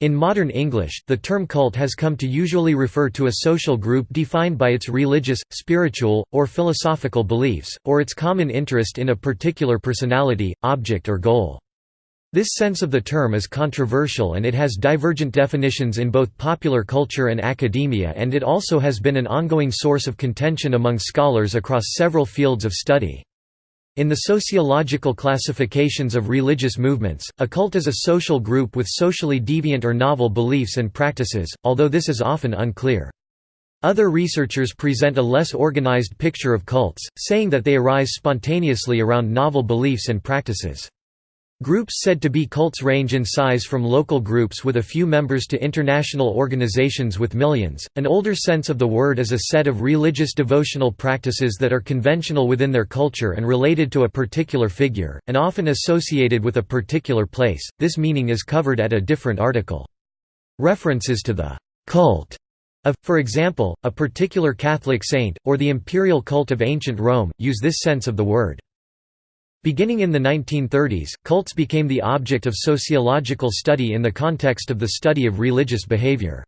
In modern English, the term cult has come to usually refer to a social group defined by its religious, spiritual, or philosophical beliefs, or its common interest in a particular personality, object or goal. This sense of the term is controversial and it has divergent definitions in both popular culture and academia and it also has been an ongoing source of contention among scholars across several fields of study. In the sociological classifications of religious movements, a cult is a social group with socially deviant or novel beliefs and practices, although this is often unclear. Other researchers present a less organized picture of cults, saying that they arise spontaneously around novel beliefs and practices. Groups said to be cults range in size from local groups with a few members to international organizations with millions. An older sense of the word is a set of religious devotional practices that are conventional within their culture and related to a particular figure, and often associated with a particular place. This meaning is covered at a different article. References to the cult of, for example, a particular Catholic saint, or the imperial cult of ancient Rome, use this sense of the word. Beginning in the 1930s, cults became the object of sociological study in the context of the study of religious behavior.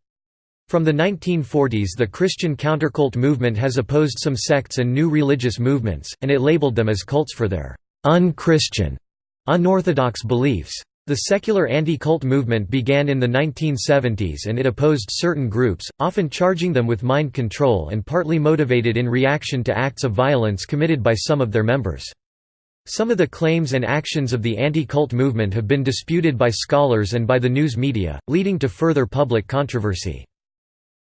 From the 1940s the Christian countercult movement has opposed some sects and new religious movements, and it labeled them as cults for their «un-Christian», unorthodox beliefs. The secular anti-cult movement began in the 1970s and it opposed certain groups, often charging them with mind control and partly motivated in reaction to acts of violence committed by some of their members. Some of the claims and actions of the anti-cult movement have been disputed by scholars and by the news media, leading to further public controversy.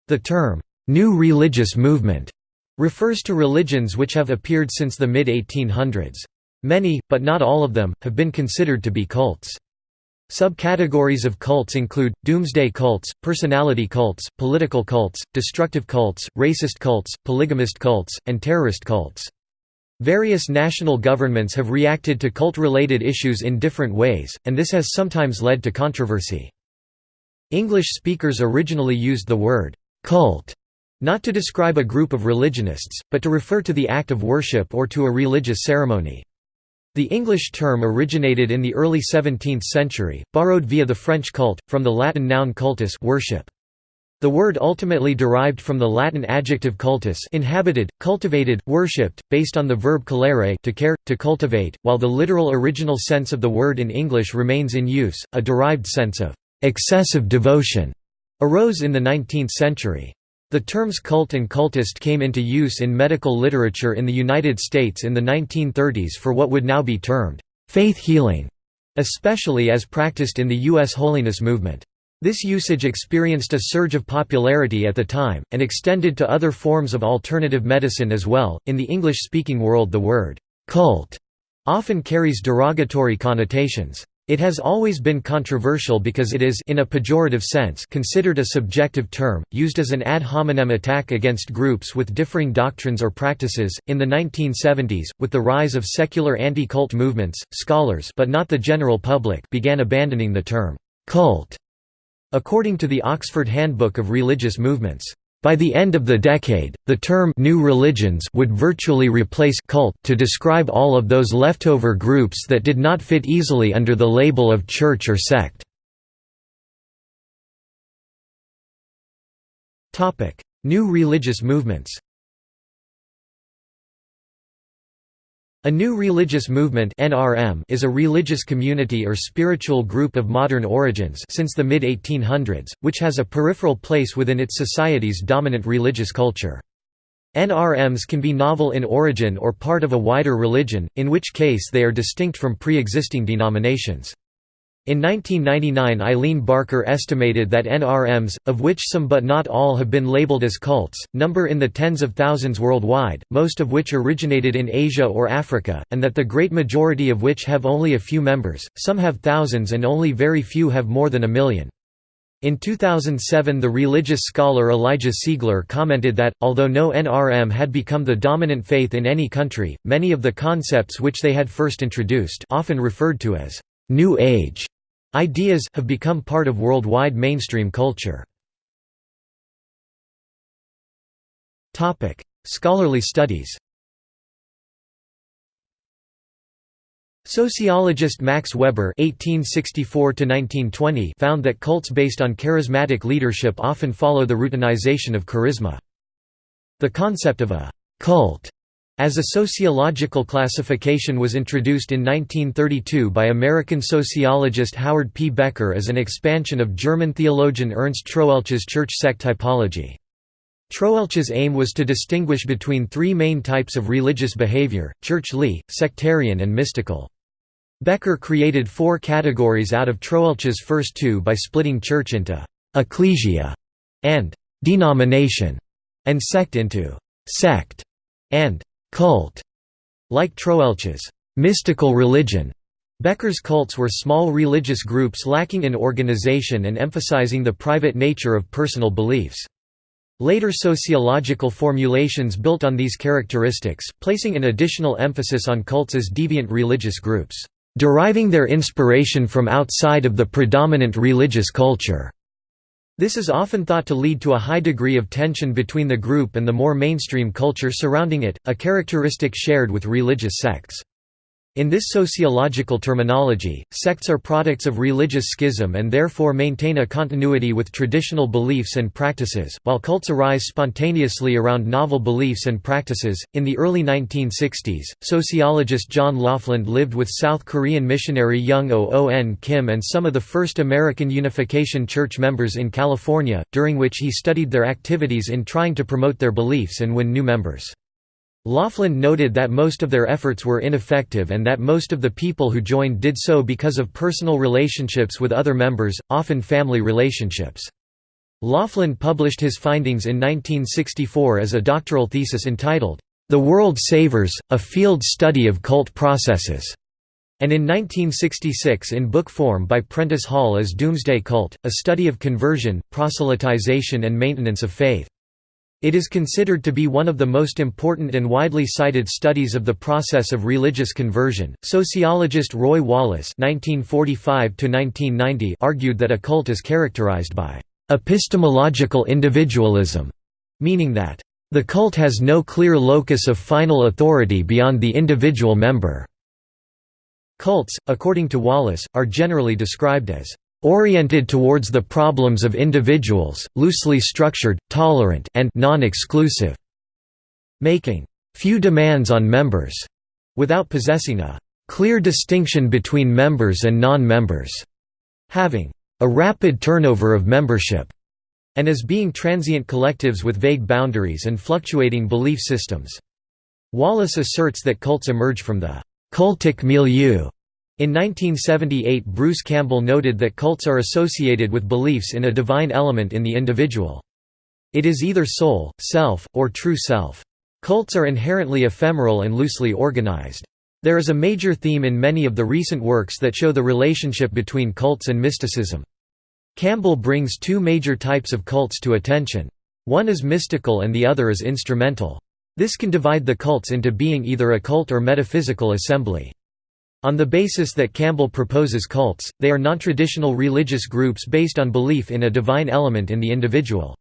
The term, "'New Religious Movement' refers to religions which have appeared since the mid-1800s. Many, but not all of them, have been considered to be cults. Subcategories of cults include, doomsday cults, personality cults, political cults, destructive cults, racist cults, polygamist cults, and terrorist cults. Various national governments have reacted to cult-related issues in different ways, and this has sometimes led to controversy. English speakers originally used the word «cult» not to describe a group of religionists, but to refer to the act of worship or to a religious ceremony. The English term originated in the early 17th century, borrowed via the French cult, from the Latin noun cultus worship. The word ultimately derived from the Latin adjective cultus inhabited, cultivated, worshipped, based on the verb colere to care, to cultivate, while the literal original sense of the word in English remains in use, a derived sense of excessive devotion arose in the 19th century. The terms cult and cultist came into use in medical literature in the United States in the 1930s for what would now be termed faith healing, especially as practiced in the U.S. holiness movement. This usage experienced a surge of popularity at the time, and extended to other forms of alternative medicine as well. In the English speaking world, the word cult often carries derogatory connotations. It has always been controversial because it is in a pejorative sense considered a subjective term, used as an ad hominem attack against groups with differing doctrines or practices. In the 1970s, with the rise of secular anti-cult movements, scholars but not the general public began abandoning the term cult According to the Oxford Handbook of Religious Movements, by the end of the decade, the term «new religions» would virtually replace «cult» to describe all of those leftover groups that did not fit easily under the label of church or sect. New religious movements A new religious movement (NRM) is a religious community or spiritual group of modern origins since the mid-1800s, which has a peripheral place within its society's dominant religious culture. NRMs can be novel in origin or part of a wider religion, in which case they are distinct from pre-existing denominations. In 1999 Eileen Barker estimated that NRMs, of which some but not all have been labeled as cults, number in the tens of thousands worldwide, most of which originated in Asia or Africa, and that the great majority of which have only a few members, some have thousands and only very few have more than a million. In 2007 the religious scholar Elijah Siegler commented that, although no NRM had become the dominant faith in any country, many of the concepts which they had first introduced often referred to as New Age ideas have become part of worldwide mainstream culture. Topic: Scholarly studies. Sociologist Max Weber (1864–1920) found that cults based on charismatic leadership often follow the routinization of charisma. The concept of a cult as a sociological classification was introduced in 1932 by American sociologist Howard P. Becker as an expansion of German theologian Ernst Troeltsch's church sect typology. Troeltsch's aim was to distinguish between three main types of religious behavior, churchly, sectarian and mystical. Becker created four categories out of Troeltsch's first two by splitting church into «ecclesia» and «denomination» and sect into «sect» and «cult». Like Troeltsch's «mystical religion», Becker's cults were small religious groups lacking in organization and emphasizing the private nature of personal beliefs. Later sociological formulations built on these characteristics, placing an additional emphasis on cults as deviant religious groups, deriving their inspiration from outside of the predominant religious culture. This is often thought to lead to a high degree of tension between the group and the more mainstream culture surrounding it, a characteristic shared with religious sects. In this sociological terminology, sects are products of religious schism and therefore maintain a continuity with traditional beliefs and practices, while cults arise spontaneously around novel beliefs and practices. In the early 1960s, sociologist John Lofland lived with South Korean missionary Young O.O.N. Kim and some of the first American Unification Church members in California, during which he studied their activities in trying to promote their beliefs and win new members. Lofland noted that most of their efforts were ineffective and that most of the people who joined did so because of personal relationships with other members, often family relationships. Lofland published his findings in 1964 as a doctoral thesis entitled, The World Savers, A Field Study of Cult Processes, and in 1966 in book form by Prentice Hall as Doomsday Cult, a study of conversion, proselytization and maintenance of faith. It is considered to be one of the most important and widely cited studies of the process of religious conversion. Sociologist Roy Wallis (1945–1990) argued that a cult is characterized by epistemological individualism, meaning that the cult has no clear locus of final authority beyond the individual member. Cults, according to Wallis, are generally described as oriented towards the problems of individuals, loosely structured, tolerant and non-exclusive, making few demands on members, without possessing a clear distinction between members and non-members, having a rapid turnover of membership, and as being transient collectives with vague boundaries and fluctuating belief systems. Wallis asserts that cults emerge from the cultic milieu in 1978 Bruce Campbell noted that cults are associated with beliefs in a divine element in the individual. It is either soul, self, or true self. Cults are inherently ephemeral and loosely organized. There is a major theme in many of the recent works that show the relationship between cults and mysticism. Campbell brings two major types of cults to attention. One is mystical and the other is instrumental. This can divide the cults into being either a cult or metaphysical assembly. On the basis that Campbell proposes cults, they are non-traditional religious groups based on belief in a divine element in the individual.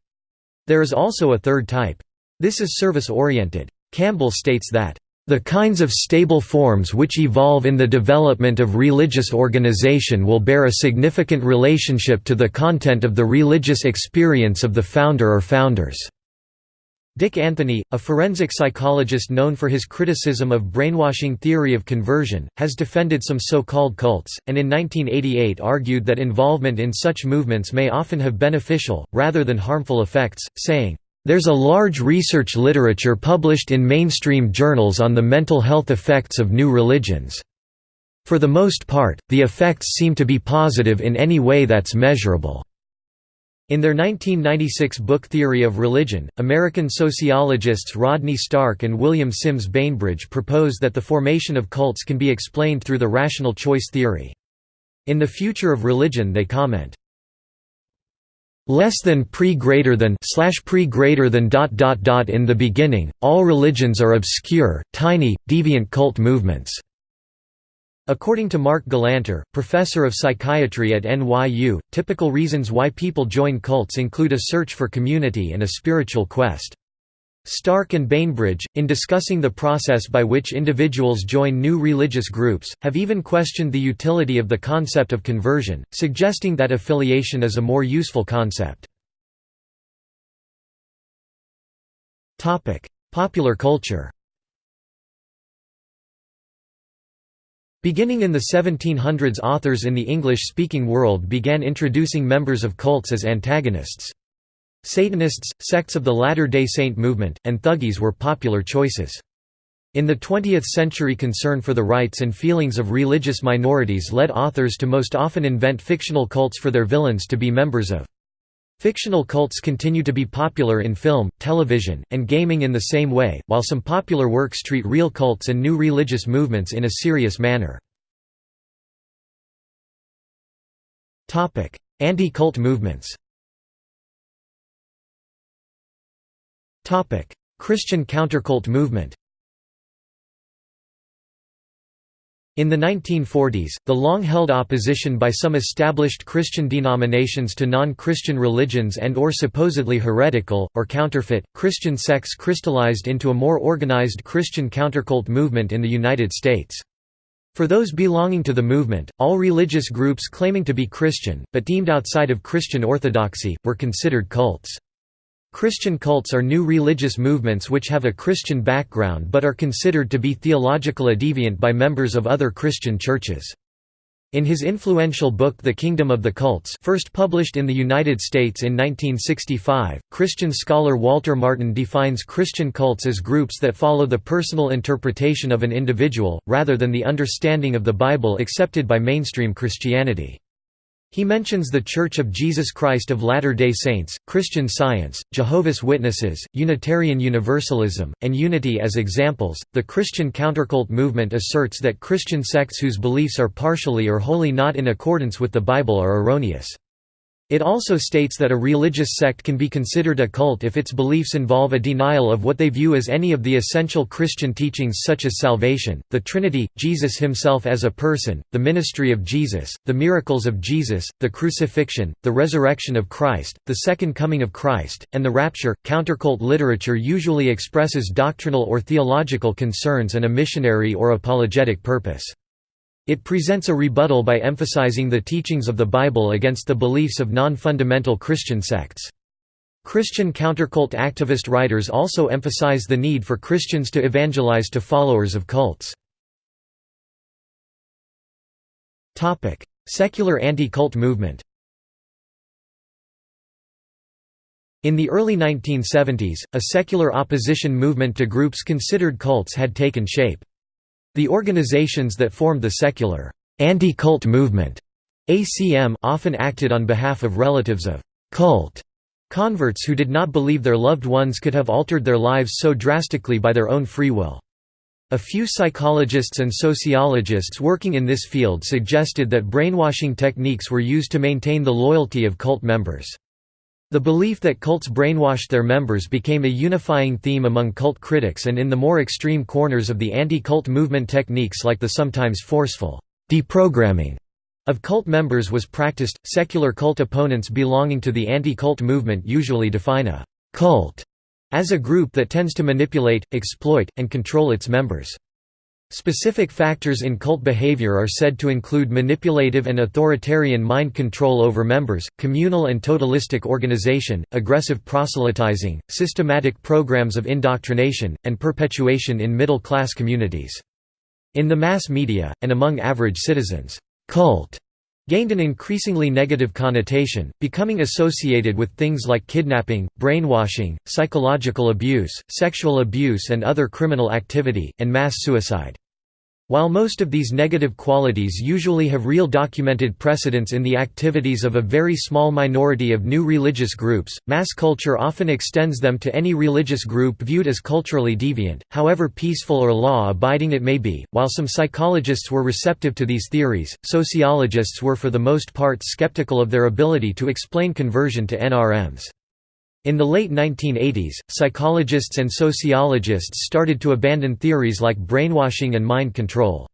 There is also a third type. This is service-oriented. Campbell states that, "...the kinds of stable forms which evolve in the development of religious organization will bear a significant relationship to the content of the religious experience of the founder or founders." Dick Anthony, a forensic psychologist known for his criticism of brainwashing theory of conversion, has defended some so-called cults, and in 1988 argued that involvement in such movements may often have beneficial, rather than harmful effects, saying, "...there's a large research literature published in mainstream journals on the mental health effects of new religions. For the most part, the effects seem to be positive in any way that's measurable." In their 1996 book Theory of Religion, American sociologists Rodney Stark and William Sims Bainbridge propose that the formation of cults can be explained through the rational choice theory. In The Future of Religion they comment, less than pre greater than slash pre greater than dot dot dot in the beginning all religions are obscure tiny deviant cult movements According to Mark Galanter, professor of psychiatry at NYU, typical reasons why people join cults include a search for community and a spiritual quest. Stark and Bainbridge, in discussing the process by which individuals join new religious groups, have even questioned the utility of the concept of conversion, suggesting that affiliation is a more useful concept. Popular culture Beginning in the 1700s authors in the English-speaking world began introducing members of cults as antagonists. Satanists, sects of the Latter-day Saint movement, and Thuggees were popular choices. In the 20th century concern for the rights and feelings of religious minorities led authors to most often invent fictional cults for their villains to be members of. Fictional cults continue to be popular in film, television, and gaming in the same way, while some popular works treat real cults and new religious movements in a serious manner. Anti-cult movements Christian countercult movement In the 1940s, the long-held opposition by some established Christian denominations to non-Christian religions and or supposedly heretical, or counterfeit, Christian sects crystallized into a more organized Christian countercult movement in the United States. For those belonging to the movement, all religious groups claiming to be Christian, but deemed outside of Christian orthodoxy, were considered cults. Christian cults are new religious movements which have a Christian background but are considered to be theologically deviant by members of other Christian churches. In his influential book The Kingdom of the Cults first published in the United States in 1965, Christian scholar Walter Martin defines Christian cults as groups that follow the personal interpretation of an individual, rather than the understanding of the Bible accepted by mainstream Christianity. He mentions The Church of Jesus Christ of Latter-day Saints, Christian Science, Jehovah's Witnesses, Unitarian Universalism, and Unity as examples. The Christian countercult movement asserts that Christian sects whose beliefs are partially or wholly not in accordance with the Bible are erroneous. It also states that a religious sect can be considered a cult if its beliefs involve a denial of what they view as any of the essential Christian teachings such as salvation, the Trinity, Jesus himself as a person, the ministry of Jesus, the miracles of Jesus, the crucifixion, the resurrection of Christ, the second coming of Christ, and the rapture. Countercult literature usually expresses doctrinal or theological concerns and a missionary or apologetic purpose. It presents a rebuttal by emphasizing the teachings of the Bible against the beliefs of non-fundamental Christian sects. Christian countercult activist writers also emphasize the need for Christians to evangelize to followers of cults. Secular anti-cult movement In the early 1970s, a secular opposition movement to groups considered cults had taken shape. The organizations that formed the secular anti-cult movement ACM often acted on behalf of relatives of cult converts who did not believe their loved ones could have altered their lives so drastically by their own free will. A few psychologists and sociologists working in this field suggested that brainwashing techniques were used to maintain the loyalty of cult members. The belief that cults brainwashed their members became a unifying theme among cult critics and in the more extreme corners of the anti-cult movement techniques like the sometimes forceful deprogramming of cult members was practiced. Secular cult opponents belonging to the anti-cult movement usually define a cult as a group that tends to manipulate, exploit, and control its members. Specific factors in cult behavior are said to include manipulative and authoritarian mind control over members, communal and totalistic organization, aggressive proselytizing, systematic programs of indoctrination, and perpetuation in middle-class communities. In the mass media, and among average citizens, cult gained an increasingly negative connotation, becoming associated with things like kidnapping, brainwashing, psychological abuse, sexual abuse and other criminal activity, and mass suicide. While most of these negative qualities usually have real documented precedence in the activities of a very small minority of new religious groups, mass culture often extends them to any religious group viewed as culturally deviant, however peaceful or law-abiding it may be. While some psychologists were receptive to these theories, sociologists were for the most part skeptical of their ability to explain conversion to NRMs. In the late 1980s, psychologists and sociologists started to abandon theories like brainwashing and mind control.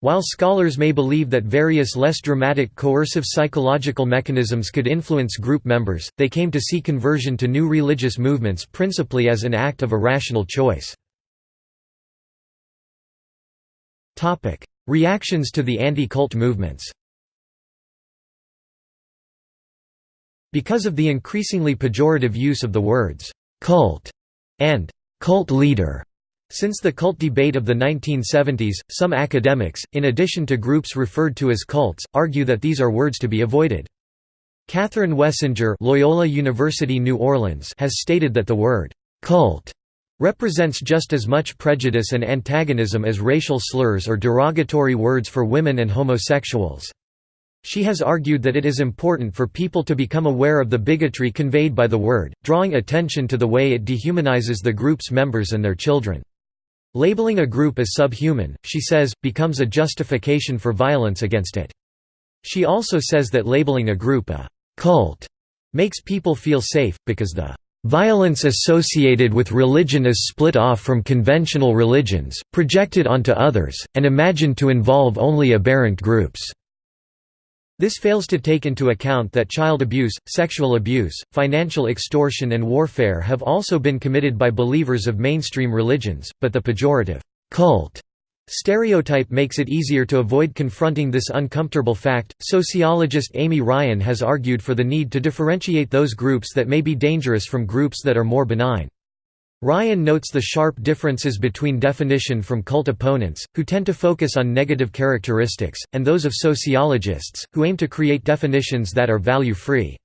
While scholars may believe that various less dramatic coercive psychological mechanisms could influence group members, they came to see conversion to new religious movements principally as an act of irrational choice. Reactions to the anti-cult movements Because of the increasingly pejorative use of the words «cult» and «cult leader», since the cult debate of the 1970s, some academics, in addition to groups referred to as cults, argue that these are words to be avoided. Catherine Wessinger Loyola University New Orleans has stated that the word «cult» represents just as much prejudice and antagonism as racial slurs or derogatory words for women and homosexuals. She has argued that it is important for people to become aware of the bigotry conveyed by the word, drawing attention to the way it dehumanizes the group's members and their children. Labeling a group as subhuman, she says, becomes a justification for violence against it. She also says that labeling a group a «cult» makes people feel safe, because the «violence associated with religion is split off from conventional religions, projected onto others, and imagined to involve only aberrant groups». This fails to take into account that child abuse, sexual abuse, financial extortion and warfare have also been committed by believers of mainstream religions, but the pejorative, cult stereotype makes it easier to avoid confronting this uncomfortable fact. Sociologist Amy Ryan has argued for the need to differentiate those groups that may be dangerous from groups that are more benign. Ryan notes the sharp differences between definition from cult opponents, who tend to focus on negative characteristics, and those of sociologists, who aim to create definitions that are value-free.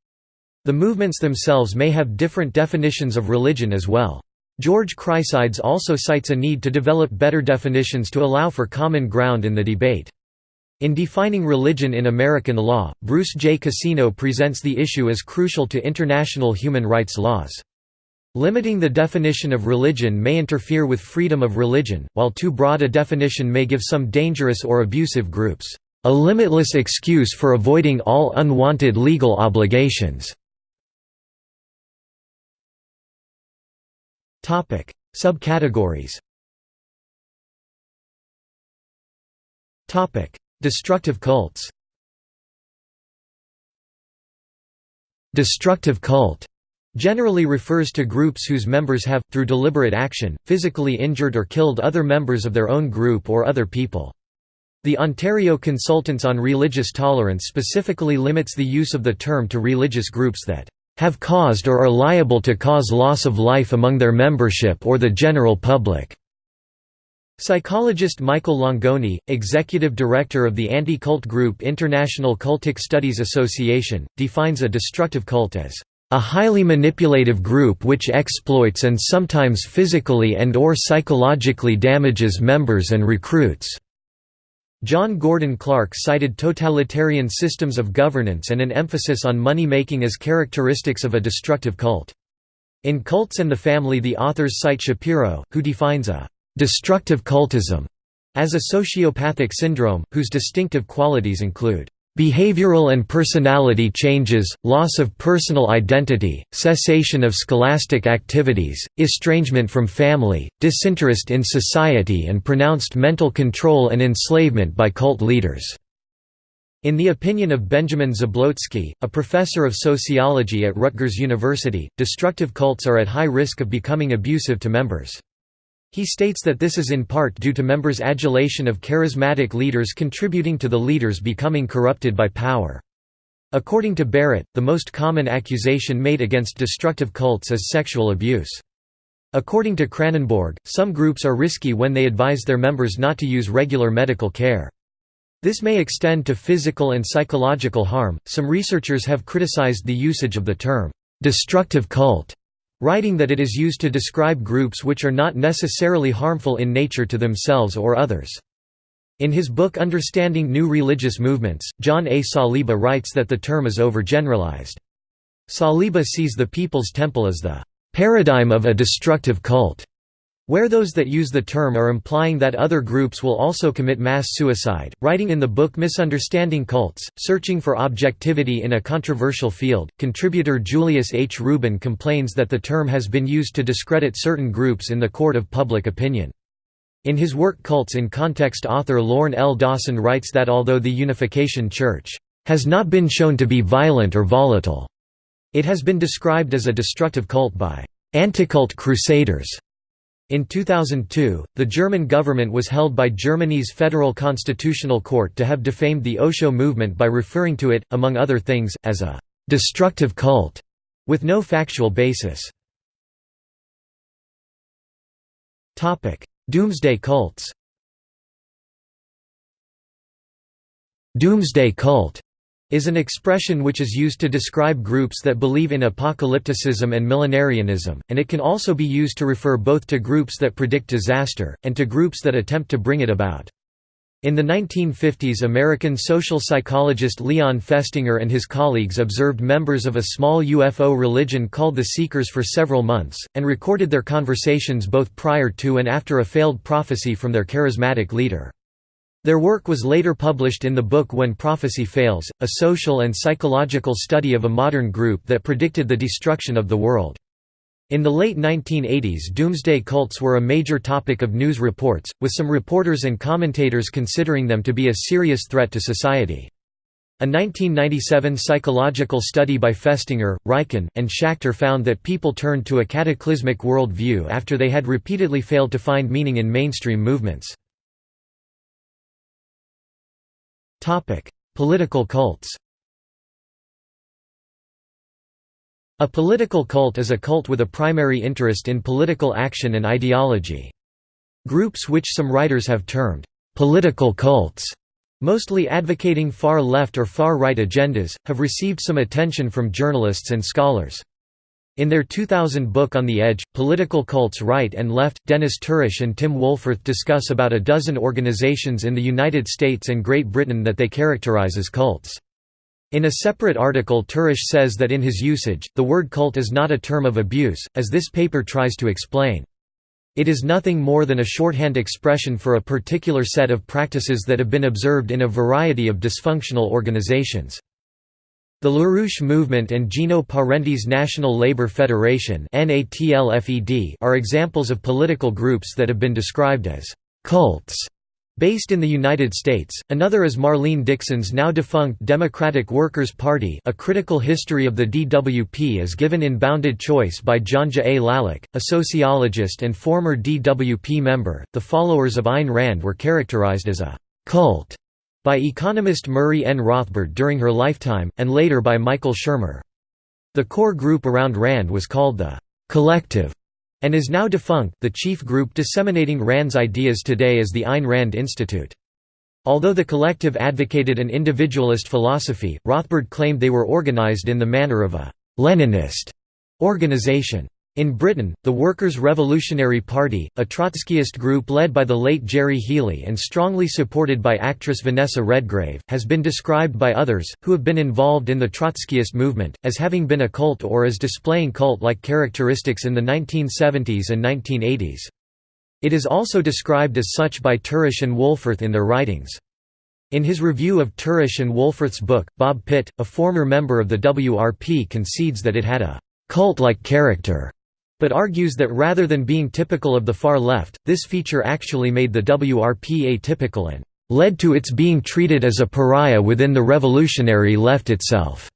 The movements themselves may have different definitions of religion as well. George Chryssides also cites a need to develop better definitions to allow for common ground in the debate. In defining religion in American law, Bruce J. Casino presents the issue as crucial to international human rights laws. Limiting the definition of religion may interfere with freedom of religion, while too broad a definition may give some dangerous or abusive groups, "...a limitless excuse for avoiding all unwanted legal obligations." Subcategories. Destructive cults. Destructive cult generally refers to groups whose members have, through deliberate action, physically injured or killed other members of their own group or other people. The Ontario Consultants on Religious Tolerance specifically limits the use of the term to religious groups that have caused or are liable to cause loss of life among their membership or the general public." Psychologist Michael Langone, executive director of the anti-cult group International Cultic Studies Association, defines a destructive cult as a highly manipulative group which exploits and sometimes physically and or psychologically damages members and recruits." John Gordon Clark cited totalitarian systems of governance and an emphasis on money-making as characteristics of a destructive cult. In Cults and the Family the authors cite Shapiro, who defines a «destructive cultism» as a sociopathic syndrome, whose distinctive qualities include Behavioral and personality changes, loss of personal identity, cessation of scholastic activities, estrangement from family, disinterest in society and pronounced mental control and enslavement by cult leaders. In the opinion of Benjamin Zablocki, a professor of sociology at Rutgers University, destructive cults are at high risk of becoming abusive to members. He states that this is in part due to members' adulation of charismatic leaders contributing to the leaders becoming corrupted by power. According to Barrett, the most common accusation made against destructive cults is sexual abuse. According to Kranenborg, some groups are risky when they advise their members not to use regular medical care. This may extend to physical and psychological harm. Some researchers have criticized the usage of the term destructive cult writing that it is used to describe groups which are not necessarily harmful in nature to themselves or others. In his book Understanding New Religious Movements, John A. Saliba writes that the term is overgeneralized. Saliba sees the People's Temple as the paradigm of a destructive cult. Where those that use the term are implying that other groups will also commit mass suicide. Writing in the book Misunderstanding Cults, Searching for Objectivity in a Controversial Field, contributor Julius H. Rubin complains that the term has been used to discredit certain groups in the court of public opinion. In his work Cults in Context author Lorne L. Dawson writes that although the Unification Church has not been shown to be violent or volatile, it has been described as a destructive cult by anticult crusaders. In 2002, the German government was held by Germany's Federal Constitutional Court to have defamed the Osho movement by referring to it, among other things, as a «destructive cult» with no factual basis. Doomsday cults Doomsday cult is an expression which is used to describe groups that believe in apocalypticism and millenarianism, and it can also be used to refer both to groups that predict disaster, and to groups that attempt to bring it about. In the 1950s American social psychologist Leon Festinger and his colleagues observed members of a small UFO religion called the Seekers for several months, and recorded their conversations both prior to and after a failed prophecy from their charismatic leader. Their work was later published in the book When Prophecy Fails, a social and psychological study of a modern group that predicted the destruction of the world. In the late 1980s doomsday cults were a major topic of news reports, with some reporters and commentators considering them to be a serious threat to society. A 1997 psychological study by Festinger, Riecken, and Schachter found that people turned to a cataclysmic world view after they had repeatedly failed to find meaning in mainstream movements. Political cults A political cult is a cult with a primary interest in political action and ideology. Groups which some writers have termed, "...political cults", mostly advocating far-left or far-right agendas, have received some attention from journalists and scholars. In their 2000 book On the Edge, Political Cults Right and Left, Dennis Tourish and Tim Wohlforth discuss about a dozen organizations in the United States and Great Britain that they characterize as cults. In a separate article Tourish says that in his usage, the word cult is not a term of abuse, as this paper tries to explain. It is nothing more than a shorthand expression for a particular set of practices that have been observed in a variety of dysfunctional organizations. The LaRouche Movement and Gino Perente's National Labor Federation are examples of political groups that have been described as «cults» Based in the United States, another is Marlene Dixon's now defunct Democratic Workers' Party A Critical History of the DWP is given in Bounded Choice by Janja A. Lalich, a sociologist and former DWP member. The followers of Ayn Rand were characterized as a «cult» by economist Murray N. Rothbard during her lifetime, and later by Michael Shermer. The core group around Rand was called the «collective» and is now defunct. The chief group disseminating Rand's ideas today is the Ayn Rand Institute. Although the collective advocated an individualist philosophy, Rothbard claimed they were organized in the manner of a Leninist organization. In Britain, the Workers' Revolutionary Party, a Trotskyist group led by the late Gerry Healy and strongly supported by actress Vanessa Redgrave, has been described by others, who have been involved in the Trotskyist movement, as having been a cult or as displaying cult-like characteristics in the 1970s and 1980s. It is also described as such by Tourish and Wohlforth in their writings. In his review of Tourish and Wohlforth's book, Bob Pitt, a former member of the WRP concedes that it had a cult-like character but argues that rather than being typical of the far left, this feature actually made the WRP atypical and led to its being treated as a pariah within the revolutionary left itself.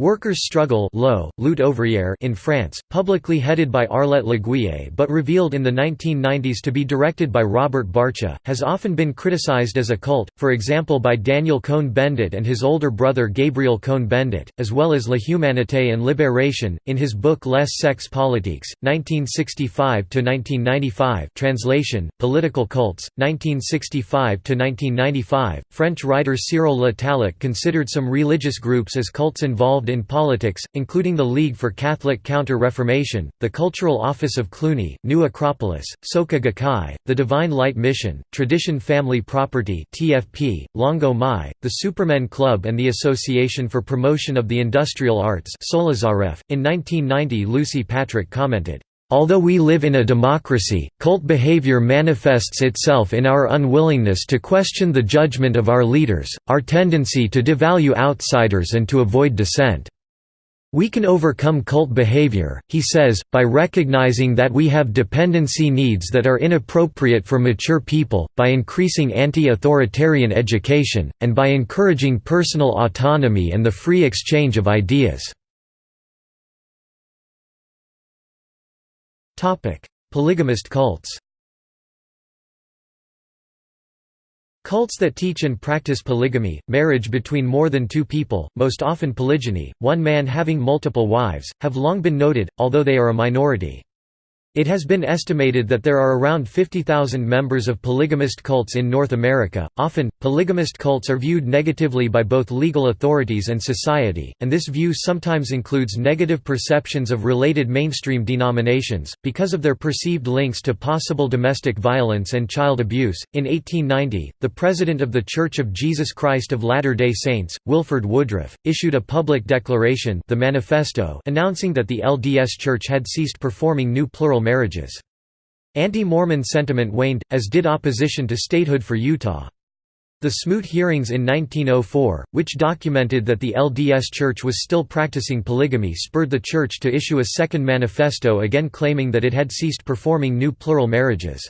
Workers' Struggle Lutte ouvrière in France, publicly headed by Arlette Laguiller but revealed in the 1990s to be directed by Robert Barcia, has often been criticized as a cult, for example by Daniel Cohn-Bendit and his older brother Gabriel Cohn-Bendit, as well as La Humanité and Libération, in his book Les Sectes Politiques, 1965–1995 translation, Political Cults, 1965–1995. French writer Cyril Le Tallec considered some religious groups as cults involved in politics, including the League for Catholic Counter-Reformation, the Cultural Office of Cluny, New Acropolis, Soka Gakkai, the Divine Light Mission, Tradition Family Property (TFP), Longo Mai, the Supermen Club and the Association for Promotion of the Industrial Arts. In 1990 Lucy Patrick commented, Although we live in a democracy, cult behavior manifests itself in our unwillingness to question the judgment of our leaders, our tendency to devalue outsiders and to avoid dissent. We can overcome cult behavior, he says, by recognizing that we have dependency needs that are inappropriate for mature people, by increasing anti-authoritarian education, and by encouraging personal autonomy and the free exchange of ideas. Polygamist cults Cults that teach and practice polygamy, marriage between more than two people, most often polygyny, one man having multiple wives, have long been noted, although they are a minority. It has been estimated that there are around 50,000 members of polygamist cults in North America. Often, polygamist cults are viewed negatively by both legal authorities and society, and this view sometimes includes negative perceptions of related mainstream denominations, because of their perceived links to possible domestic violence and child abuse. In 1890, the president of The Church of Jesus Christ of Latter day Saints, Wilford Woodruff, issued a public declaration the Manifesto announcing that the LDS Church had ceased performing new plural marriages. Anti-Mormon sentiment waned, as did opposition to statehood for Utah. The Smoot hearings in 1904, which documented that the LDS Church was still practicing polygamy spurred the Church to issue a second manifesto again claiming that it had ceased performing new plural marriages.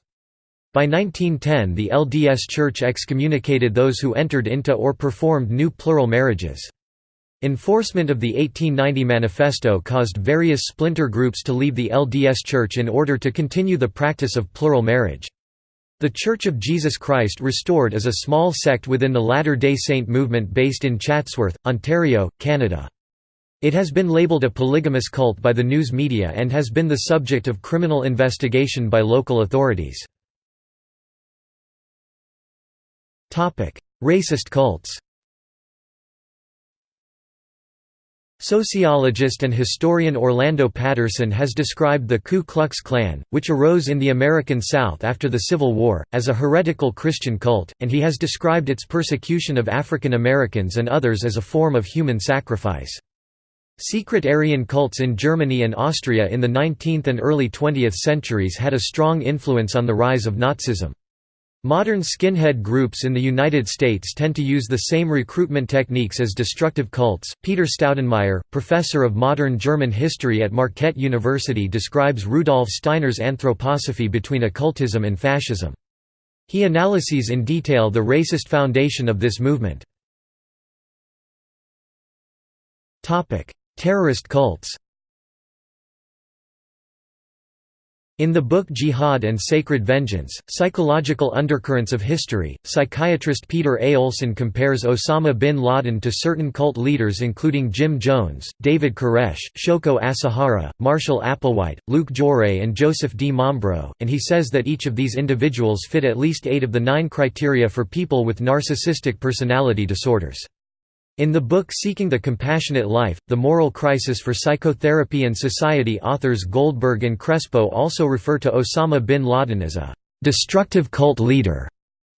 By 1910 the LDS Church excommunicated those who entered into or performed new plural marriages. Enforcement of the 1890 Manifesto caused various splinter groups to leave the LDS Church in order to continue the practice of plural marriage. The Church of Jesus Christ Restored is a small sect within the Latter-day Saint movement based in Chatsworth, Ontario, Canada. It has been labeled a polygamous cult by the news media and has been the subject of criminal investigation by local authorities. Racist cults Sociologist and historian Orlando Patterson has described the Ku Klux Klan, which arose in the American South after the Civil War, as a heretical Christian cult, and he has described its persecution of African Americans and others as a form of human sacrifice. Secret Aryan cults in Germany and Austria in the 19th and early 20th centuries had a strong influence on the rise of Nazism. Modern skinhead groups in the United States tend to use the same recruitment techniques as destructive cults. Peter Staudenmaier, professor of modern German history at Marquette University, describes Rudolf Steiner's anthroposophy between occultism and fascism. He analyses in detail the racist foundation of this movement. Topic: Terrorist cults In the book Jihad and Sacred Vengeance, Psychological Undercurrents of History, psychiatrist Peter A. Olson compares Osama bin Laden to certain cult leaders including Jim Jones, David Koresh, Shoko Asahara, Marshall Applewhite, Luc Jouret and Joseph D. Mambro, and he says that each of these individuals fit at least eight of the nine criteria for people with narcissistic personality disorders. In the book Seeking the Compassionate Life, The Moral Crisis for Psychotherapy and Society authors Goldberg and Crespo also refer to Osama bin Laden as a «destructive cult leader».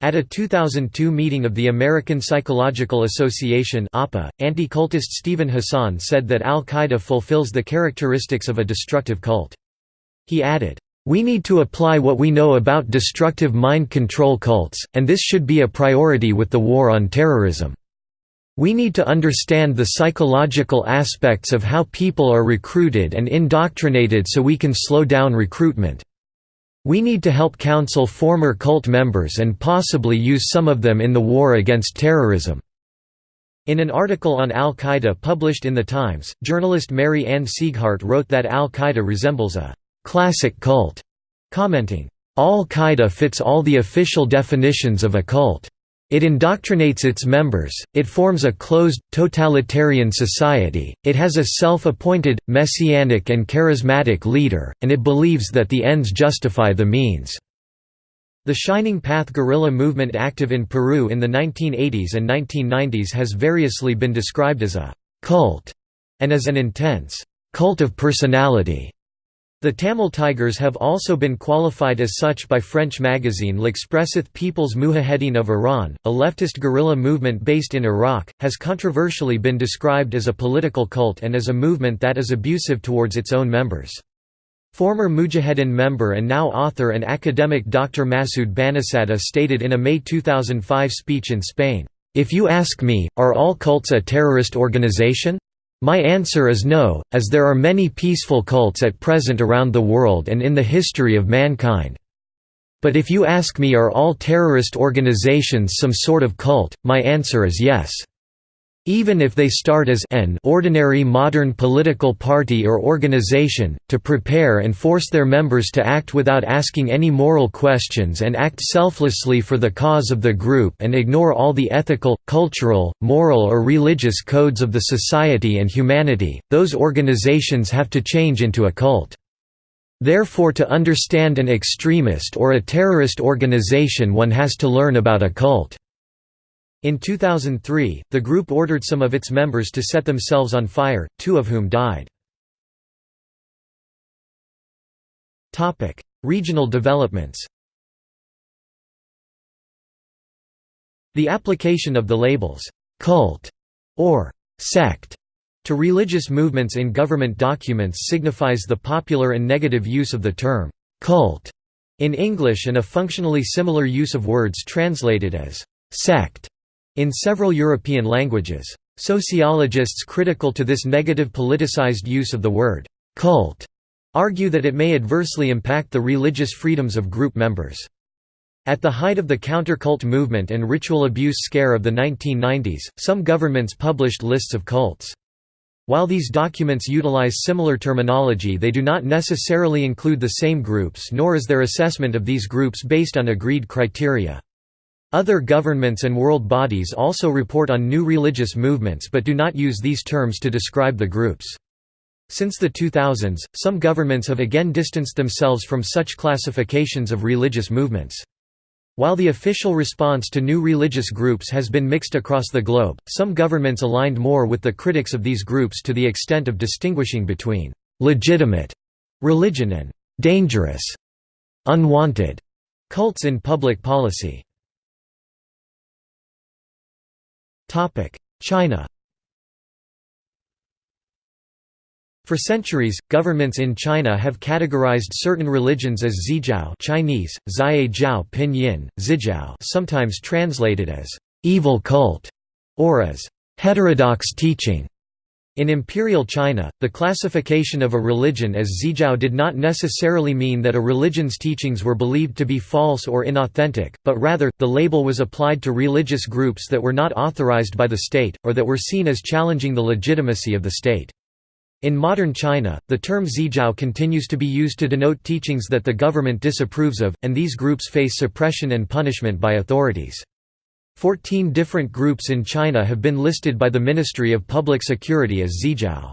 At a 2002 meeting of the American Psychological Association anti-cultist Steven Hassan said that al-Qaeda fulfills the characteristics of a destructive cult. He added, "...we need to apply what we know about destructive mind control cults, and this should be a priority with the war on terrorism." We need to understand the psychological aspects of how people are recruited and indoctrinated so we can slow down recruitment. We need to help counsel former cult members and possibly use some of them in the war against terrorism." In an article on al-Qaeda published in The Times, journalist Mary Ann Sieghart wrote that al-Qaeda resembles a «classic cult», commenting, «Al-Qaeda fits all the official definitions of a cult. It indoctrinates its members, it forms a closed, totalitarian society, it has a self-appointed, messianic and charismatic leader, and it believes that the ends justify the means." The Shining Path guerrilla movement active in Peru in the 1980s and 1990s has variously been described as a «cult» and as an intense «cult of personality» The Tamil Tigers have also been qualified as such by French magazine L'Expressith People's Mujahedin of Iran, a leftist guerrilla movement based in Iraq, has controversially been described as a political cult and as a movement that is abusive towards its own members. Former Mujahedin member and now author and academic Dr. Masoud Banisadr stated in a May 2005 speech in Spain, "...if you ask me, are all cults a terrorist organization? My answer is no, as there are many peaceful cults at present around the world and in the history of mankind. But if you ask me are all terrorist organizations some sort of cult, my answer is yes. Even if they start as an ordinary modern political party or organization, to prepare and force their members to act without asking any moral questions and act selflessly for the cause of the group and ignore all the ethical, cultural, moral or religious codes of the society and humanity, those organizations have to change into a cult. Therefore to understand an extremist or a terrorist organization one has to learn about a cult. In 2003, the group ordered some of its members to set themselves on fire, two of whom died. Regional developments The application of the labels, «cult» or «sect» to religious movements in government documents signifies the popular and negative use of the term «cult» in English and a functionally similar use of words translated as «sect» in several European languages. Sociologists critical to this negative politicized use of the word «cult» argue that it may adversely impact the religious freedoms of group members. At the height of the counter-cult movement and ritual abuse scare of the 1990s, some governments published lists of cults. While these documents utilize similar terminology they do not necessarily include the same groups nor is their assessment of these groups based on agreed criteria. Other governments and world bodies also report on new religious movements but do not use these terms to describe the groups. Since the 2000s, some governments have again distanced themselves from such classifications of religious movements. While the official response to new religious groups has been mixed across the globe, some governments aligned more with the critics of these groups to the extent of distinguishing between «legitimate» religion and «dangerous» unwanted cults in public policy. China For centuries, governments in China have categorized certain religions as Zijiao Chinese, Ziye Jiao Pinyin, Zijiao sometimes translated as «evil cult» or as «heterodox teaching». In imperial China, the classification of a religion as Zijiao did not necessarily mean that a religion's teachings were believed to be false or inauthentic, but rather, the label was applied to religious groups that were not authorized by the state, or that were seen as challenging the legitimacy of the state. In modern China, the term Zijiao continues to be used to denote teachings that the government disapproves of, and these groups face suppression and punishment by authorities. Fourteen different groups in China have been listed by the Ministry of Public Security as Zijiao.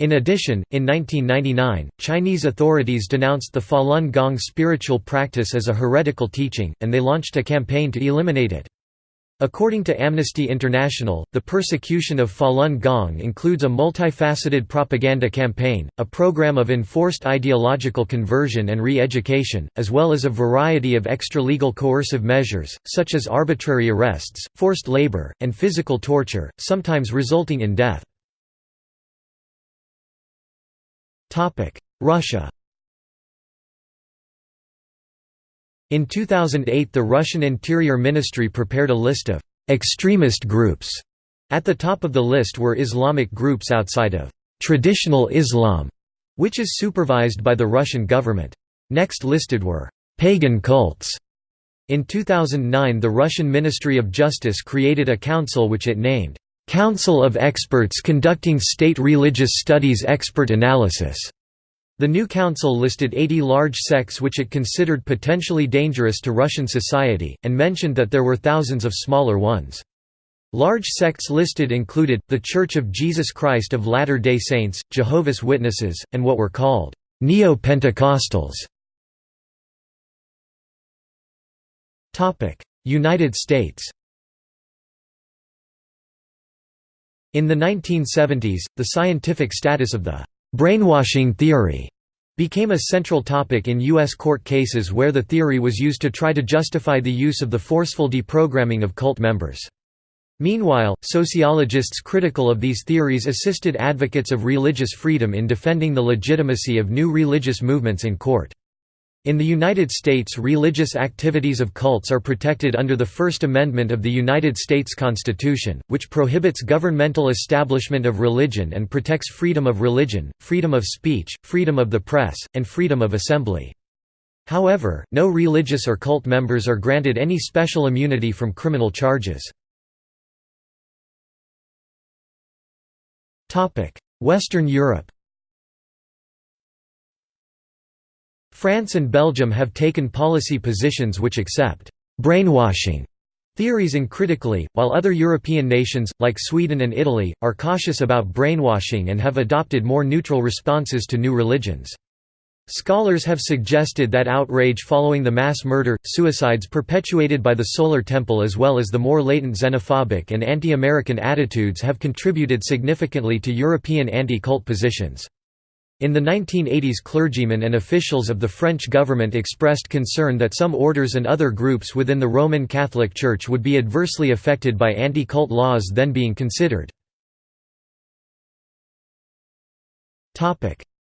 In addition, in 1999, Chinese authorities denounced the Falun Gong spiritual practice as a heretical teaching, and they launched a campaign to eliminate it. According to Amnesty International, the persecution of Falun Gong includes a multifaceted propaganda campaign, a program of enforced ideological conversion and re-education, as well as a variety of extra-legal coercive measures, such as arbitrary arrests, forced labor, and physical torture, sometimes resulting in death. Russia In 2008 the Russian Interior Ministry prepared a list of «extremist groups». At the top of the list were Islamic groups outside of «traditional Islam», which is supervised by the Russian government. Next listed were «pagan cults». In 2009 the Russian Ministry of Justice created a council which it named «Council of Experts Conducting State Religious Studies Expert Analysis». The new council listed 80 large sects which it considered potentially dangerous to Russian society, and mentioned that there were thousands of smaller ones. Large sects listed included, the Church of Jesus Christ of Latter-day Saints, Jehovah's Witnesses, and what were called Neo-Pentecostals. United States In the 1970s, the scientific status of the Brainwashing theory became a central topic in U.S. court cases where the theory was used to try to justify the use of the forceful deprogramming of cult members. Meanwhile, sociologists critical of these theories assisted advocates of religious freedom in defending the legitimacy of new religious movements in court. In the United States religious activities of cults are protected under the First Amendment of the United States Constitution, which prohibits governmental establishment of religion and protects freedom of religion, freedom of speech, freedom of the press, and freedom of assembly. However, no religious or cult members are granted any special immunity from criminal charges. Western Europe France and Belgium have taken policy positions which accept «brainwashing» theories uncritically, while other European nations, like Sweden and Italy, are cautious about brainwashing and have adopted more neutral responses to new religions. Scholars have suggested that outrage following the mass murder, suicides perpetuated by the Solar Temple as well as the more latent xenophobic and anti-American attitudes have contributed significantly to European anti-cult positions. In the 1980s clergymen and officials of the French government expressed concern that some orders and other groups within the Roman Catholic Church would be adversely affected by anti-cult laws then being considered.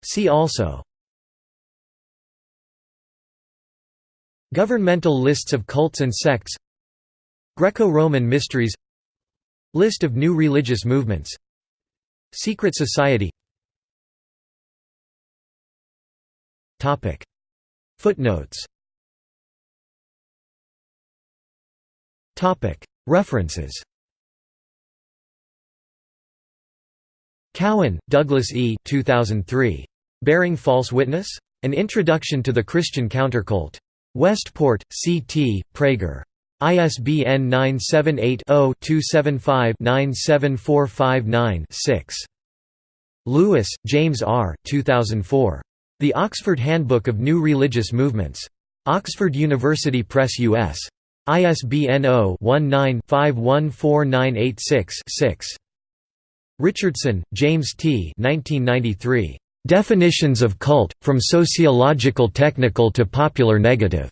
See also Governmental lists of cults and sects Greco-Roman mysteries List of new religious movements Secret society Footnotes References Cowan, Douglas E. 2003. Bearing False Witness? An Introduction to the Christian Countercult. Westport, C.T., Praeger. ISBN 978 0 275 97459 6. Lewis, James R. 2004. The Oxford Handbook of New Religious Movements. Oxford University Press U.S. ISBN 0-19-514986-6. Richardson, James T. 1993. Definitions of Cult, From Sociological Technical to Popular Negative.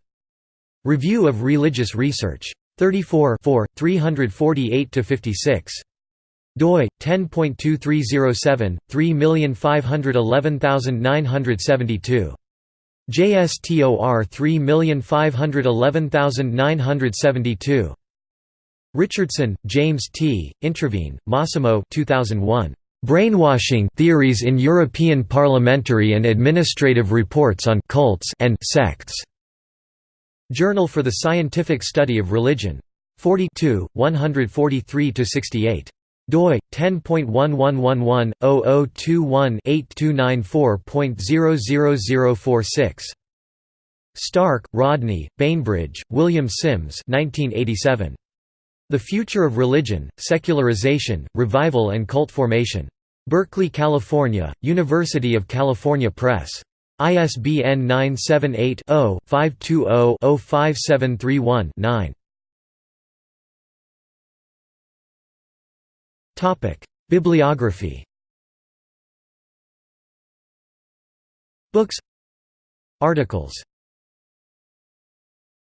Review of Religious Research. 34 348–56 doi 10.2307 3511972 JSTOR 3511972 Richardson, James T., Introvigne, Massimo 2001. Brainwashing Theories in European Parliamentary and Administrative Reports on Cults and Sects. Journal for the Scientific Study of Religion. 42, 143–68 doi 10.1111/0021-8294.00046 Stark, Rodney, Bainbridge, William Sims 1987. The Future of Religion, Secularization, Revival and Cult Formation. Berkeley, California, University of California Press. ISBN 978 0 520 05731 9. Bibliography. Books. Articles